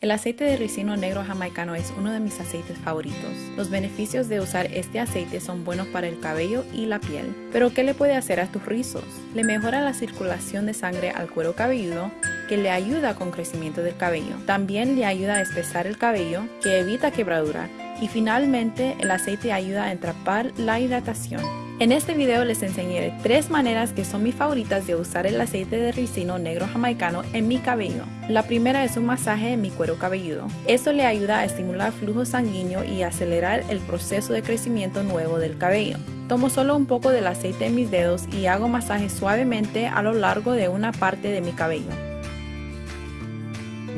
El aceite de ricino negro jamaicano es uno de mis aceites favoritos. Los beneficios de usar este aceite son buenos para el cabello y la piel. Pero ¿qué le puede hacer a tus rizos? Le mejora la circulación de sangre al cuero cabelludo, que le ayuda con crecimiento del cabello. También le ayuda a espesar el cabello, que evita quebradura. Y finalmente, el aceite ayuda a entrapar la hidratación. En este video les enseñaré tres maneras que son mis favoritas de usar el aceite de ricino negro jamaicano en mi cabello. La primera es un masaje en mi cuero cabelludo. Esto le ayuda a estimular flujo sanguíneo y acelerar el proceso de crecimiento nuevo del cabello. Tomo solo un poco del aceite en mis dedos y hago masaje suavemente a lo largo de una parte de mi cabello.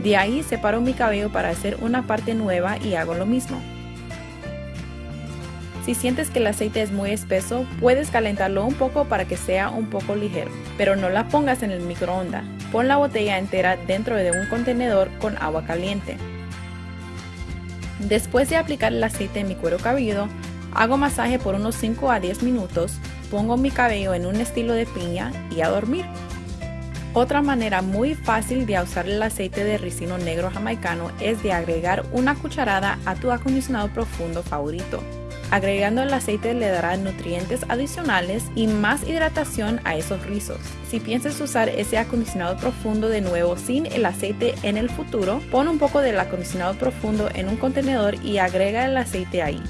De ahí separo mi cabello para hacer una parte nueva y hago lo mismo. Si sientes que el aceite es muy espeso, puedes calentarlo un poco para que sea un poco ligero, pero no la pongas en el microondas. Pon la botella entera dentro de un contenedor con agua caliente. Después de aplicar el aceite en mi cuero cabelludo, hago masaje por unos 5 a 10 minutos, pongo mi cabello en un estilo de piña y a dormir. Otra manera muy fácil de usar el aceite de ricino negro jamaicano es de agregar una cucharada a tu acondicionado profundo favorito. Agregando el aceite le dará nutrientes adicionales y más hidratación a esos rizos. Si piensas usar ese acondicionado profundo de nuevo sin el aceite en el futuro, pon un poco del acondicionado profundo en un contenedor y agrega el aceite ahí.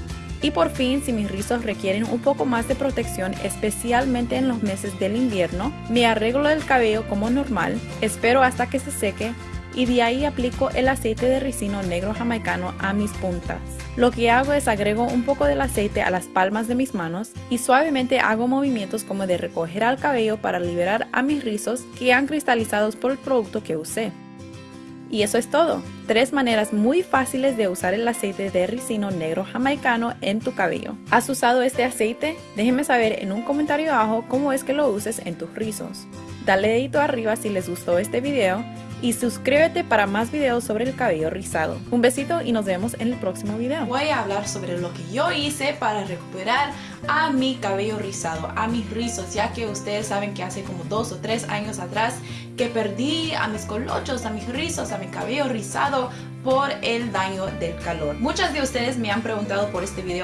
Y por fin, si mis rizos requieren un poco más de protección, especialmente en los meses del invierno, me arreglo el cabello como normal, espero hasta que se seque y de ahí aplico el aceite de ricino negro jamaicano a mis puntas. Lo que hago es agrego un poco del aceite a las palmas de mis manos y suavemente hago movimientos como de recoger al cabello para liberar a mis rizos que han cristalizado por el producto que usé. Y eso es todo. Tres maneras muy fáciles de usar el aceite de ricino negro jamaicano en tu cabello. ¿Has usado este aceite? Déjenme saber en un comentario abajo cómo es que lo uses en tus rizos. Dale dedito arriba si les gustó este video y suscríbete para más videos sobre el cabello rizado. Un besito y nos vemos en el próximo video. Voy a hablar sobre lo que yo hice para recuperar a mi cabello rizado, a mis rizos, ya que ustedes saben que hace como dos o tres años atrás que perdí a mis colochos, a mis rizos, a mi cabello rizado por el daño del calor. Muchas de ustedes me han preguntado por este video